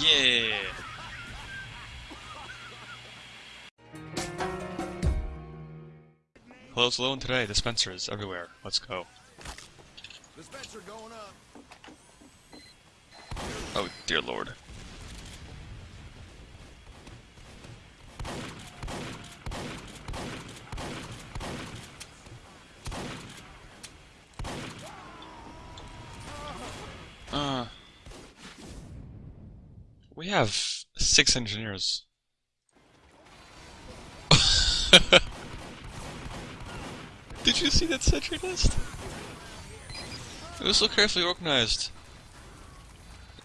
Yeah. Hello, hello, and today dispensers everywhere. Let's go. Dispenser going up. Oh dear lord. Uh, we have six engineers. Did you see that sentry nest? It was so carefully organized.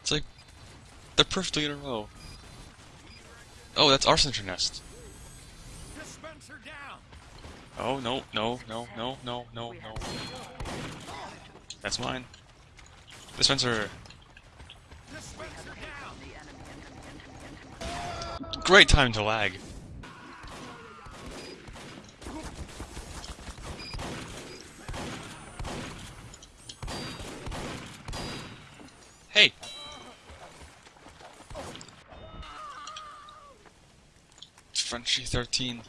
It's like they're perfectly in a row. Oh, that's our sentry nest. Oh no no no no no no no. That's mine. Dispenser. Great time to lag. Hey! Frenchy 13.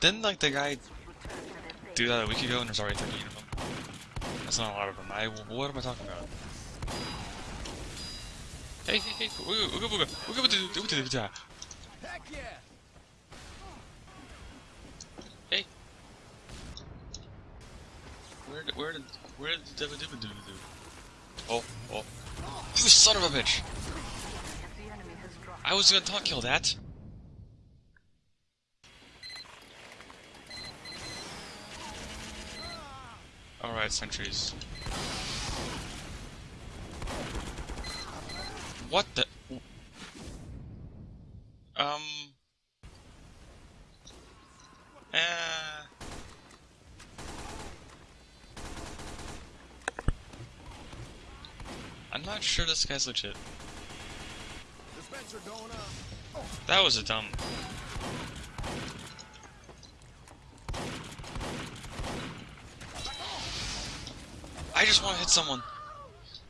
Didn't like the guy do that a week ago and there's already 13 of them? That's not a lot of them. I, what am I talking about? Hey, hey, hey, ooga ooga booga, ooga booga, ooga booga, ooga Heck yeah. Hey. Where did, where did, where did the Dibba Dibba do do? Oh, oh. You son of a bitch! I was gonna talk kill that. Alright, sentries. What the? Um. Uh. I'm not sure this guy's legit. Dispenser going up. That was a dumb. I just want to hit someone.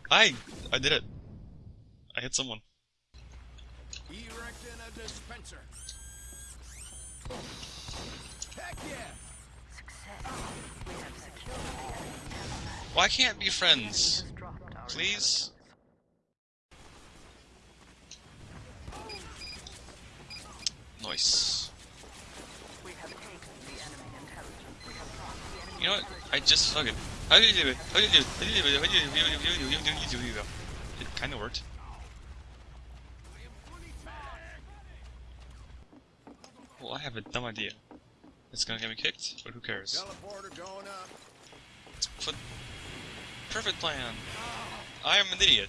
I I did it. I hit someone. Erecting a dispenser. Heck yeah. Why can't be friends? Please? Nice. You know what? I just fucking. How did you do it? How did you do it? How did you do it? How did you do it? How did you do it? How did you do it? It kind of worked. Well, I have a dumb idea. It's gonna get me kicked, but who cares? Teleporter going up. Put perfect plan. I am an idiot.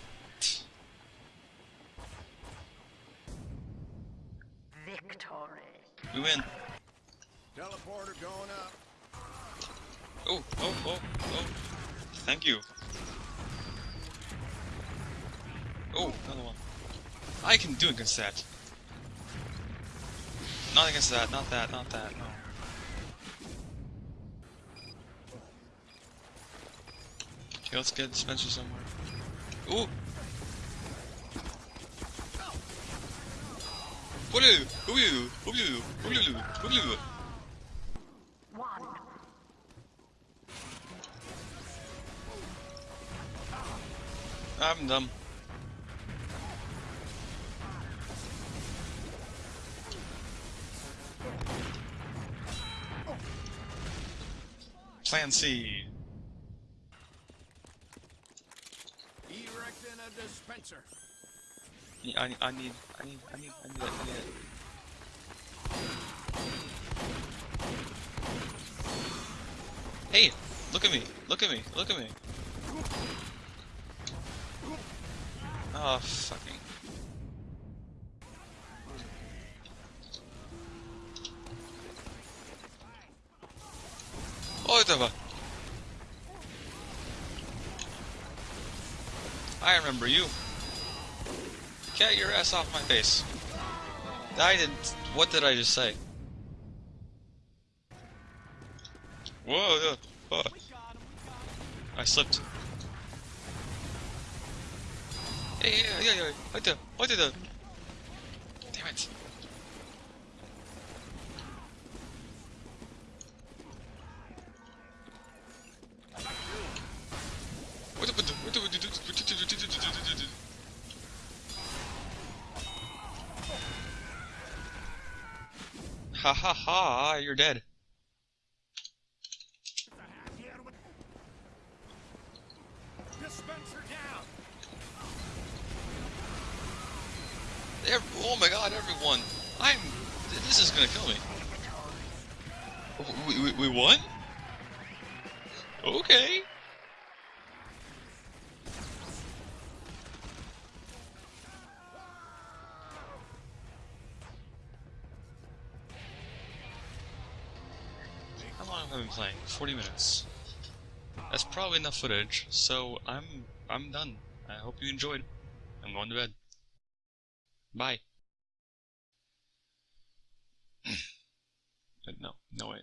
Victory. We win. Teleporter going up. Oh, oh, oh, oh. Thank you. Oh, another one. I can do against that. Not against that, not that, not that, no. Okay, let's get Spencer somewhere. Ooh! What are you? Who you? Who you? Who you? Who you? I'm dumb. Plan C. Erecting a dispenser. I need, I need, I need, I need, I need I need it. Hey, look at me, look at me, look at me. Oh, fucking. Oh, whatever. I remember you. Get your ass off my face. I didn't. What did I just say? Whoa. Oh. I slipped. Hey, hey, hey, hey, right there, right there. Damn it. Ha ha ha, you're dead. Dispenser down. Ev oh my god, everyone! I'm. This is gonna kill me. We, we, we won? Okay. How long have I been playing? 40 minutes. That's probably enough footage, so I'm I'm done. I hope you enjoyed. I'm going to bed. Bye. but uh, no, no, way.